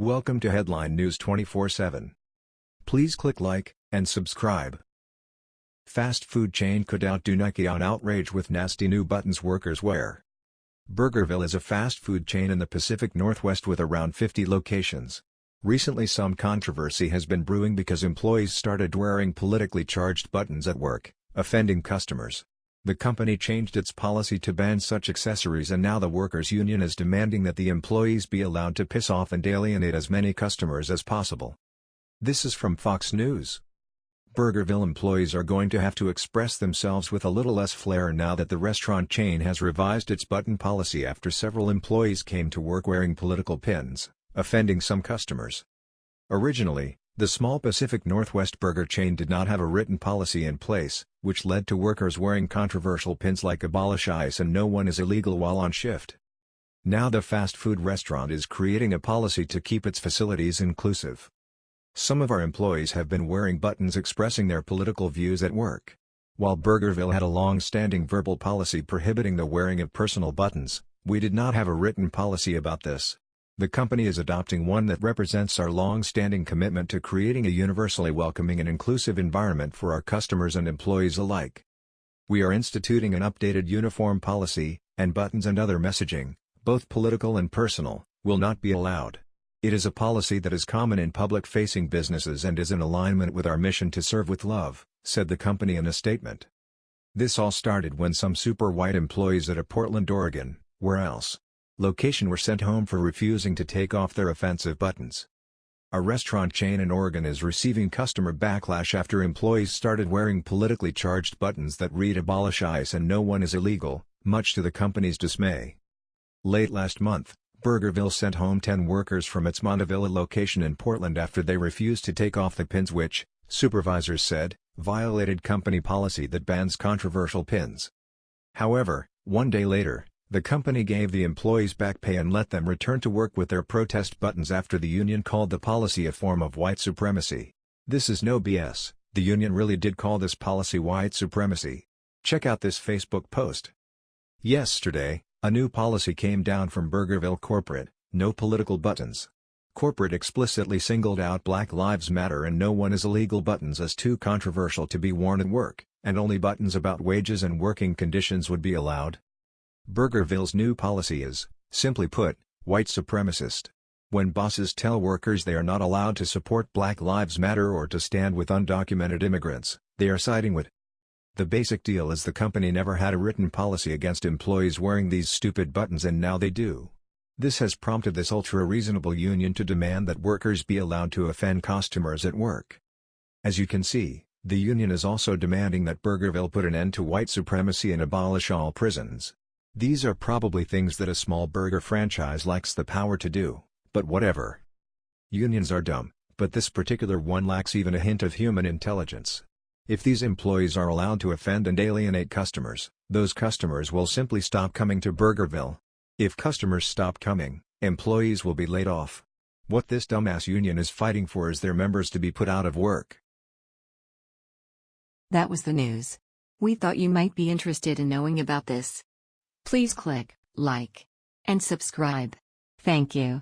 Welcome to Headline News 24/7. Please click like and subscribe. Fast food chain could outdo Nike on outrage with nasty new buttons workers wear. Burgerville is a fast food chain in the Pacific Northwest with around 50 locations. Recently some controversy has been brewing because employees started wearing politically charged buttons at work, offending customers. The company changed its policy to ban such accessories and now the workers' union is demanding that the employees be allowed to piss off and alienate as many customers as possible. This is from Fox News. Burgerville employees are going to have to express themselves with a little less flair now that the restaurant chain has revised its button policy after several employees came to work wearing political pins, offending some customers. Originally, the small Pacific Northwest burger chain did not have a written policy in place, which led to workers wearing controversial pins like abolish ICE and no one is illegal while on shift. Now the fast food restaurant is creating a policy to keep its facilities inclusive. Some of our employees have been wearing buttons expressing their political views at work. While Burgerville had a long-standing verbal policy prohibiting the wearing of personal buttons, we did not have a written policy about this. The company is adopting one that represents our long-standing commitment to creating a universally welcoming and inclusive environment for our customers and employees alike. We are instituting an updated uniform policy, and buttons and other messaging, both political and personal, will not be allowed. It is a policy that is common in public-facing businesses and is in alignment with our mission to serve with love, said the company in a statement. This all started when some super white employees at a Portland, Oregon, where else, location were sent home for refusing to take off their offensive buttons. A restaurant chain in Oregon is receiving customer backlash after employees started wearing politically charged buttons that read abolish ICE and no one is illegal, much to the company's dismay. Late last month, Burgerville sent home 10 workers from its Montavilla location in Portland after they refused to take off the pins which, supervisors said, violated company policy that bans controversial pins. However, one day later, the company gave the employees back pay and let them return to work with their protest buttons after the union called the policy a form of white supremacy. This is no BS, the union really did call this policy white supremacy. Check out this Facebook post. Yesterday, a new policy came down from Burgerville Corporate, no political buttons. Corporate explicitly singled out Black Lives Matter and no one is illegal buttons as too controversial to be worn at work, and only buttons about wages and working conditions would be allowed. Burgerville's new policy is, simply put, white supremacist. When bosses tell workers they are not allowed to support Black Lives Matter or to stand with undocumented immigrants, they are siding with the basic deal is the company never had a written policy against employees wearing these stupid buttons and now they do. This has prompted this ultra-reasonable union to demand that workers be allowed to offend customers at work. As you can see, the union is also demanding that Burgerville put an end to white supremacy and abolish all prisons. These are probably things that a small burger franchise lacks the power to do, but whatever. Unions are dumb, but this particular one lacks even a hint of human intelligence. If these employees are allowed to offend and alienate customers, those customers will simply stop coming to Burgerville. If customers stop coming, employees will be laid off. What this dumbass union is fighting for is their members to be put out of work. That was the news. We thought you might be interested in knowing about this. Please click like and subscribe. Thank you.